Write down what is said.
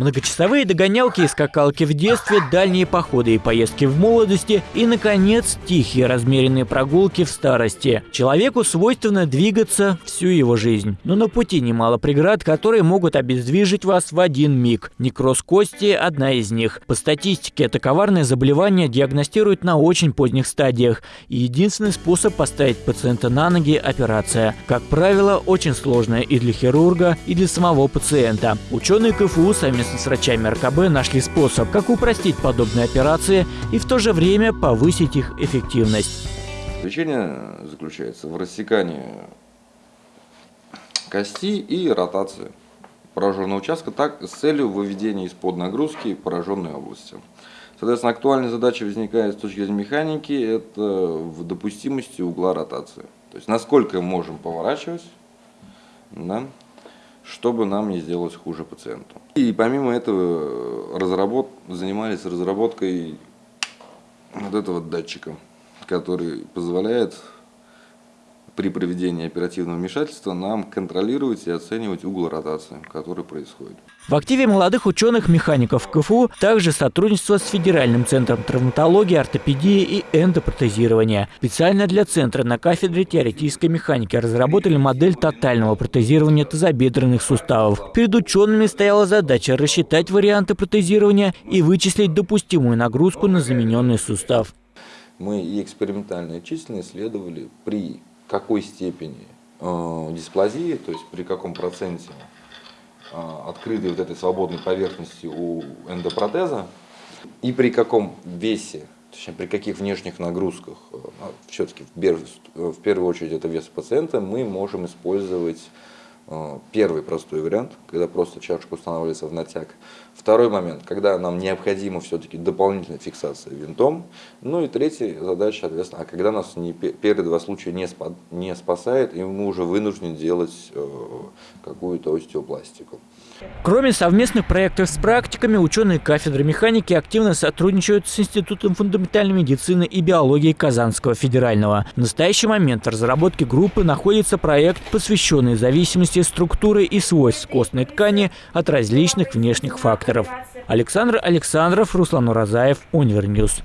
Многочасовые догонялки и скакалки в детстве, дальние походы и поездки в молодости и, наконец, тихие размеренные прогулки в старости. Человеку свойственно двигаться всю его жизнь. Но на пути немало преград, которые могут обездвижить вас в один миг. Некроз кости – одна из них. По статистике, это коварное заболевание диагностируют на очень поздних стадиях. И единственный способ поставить пациента на ноги – операция. Как правило, очень сложная и для хирурга, и для самого пациента. Ученые КФУ совместно с врачами РКБ нашли способ, как упростить подобные операции и в то же время повысить их эффективность. Лечение заключается в рассекании кости и ротации пораженного участка так, с целью выведения из-под нагрузки пораженной области. Соответственно, актуальная задача возникает с точки зрения механики, это в допустимости угла ротации. То есть, насколько можем поворачивать, да, чтобы нам не сделалось хуже пациенту. И помимо этого разработ... занимались разработкой вот этого датчика, который позволяет при проведении оперативного вмешательства нам контролировать и оценивать угол ротации, который происходит. В активе молодых ученых-механиков КФУ также сотрудничество с Федеральным центром травматологии, ортопедии и эндопротезирования. Специально для центра на кафедре теоретической механики разработали модель тотального протезирования тазобедренных суставов. Перед учеными стояла задача рассчитать варианты протезирования и вычислить допустимую нагрузку на замененный сустав. Мы и экспериментально и численно исследовали при какой степени э, дисплазии, то есть при каком проценте э, открытой вот этой свободной поверхности у эндопротеза и при каком весе, точнее при каких внешних нагрузках, э, а все-таки в, первую очередь это вес пациента, мы можем использовать первый простой вариант, когда просто чашка устанавливается в натяг. Второй момент, когда нам необходима все-таки дополнительная фиксация винтом. Ну и третья задача, соответственно, а когда нас не, первые два случая не, спа, не спасает, и мы уже вынуждены делать э, какую-то остеопластику. Кроме совместных проектов с практиками, ученые кафедры механики активно сотрудничают с Институтом фундаментальной медицины и биологии Казанского федерального. В настоящий момент в разработке группы находится проект, посвященный зависимости структуры и свойств костной ткани от различных внешних факторов. Александр Александров, Руслан Уразаев, Univer News.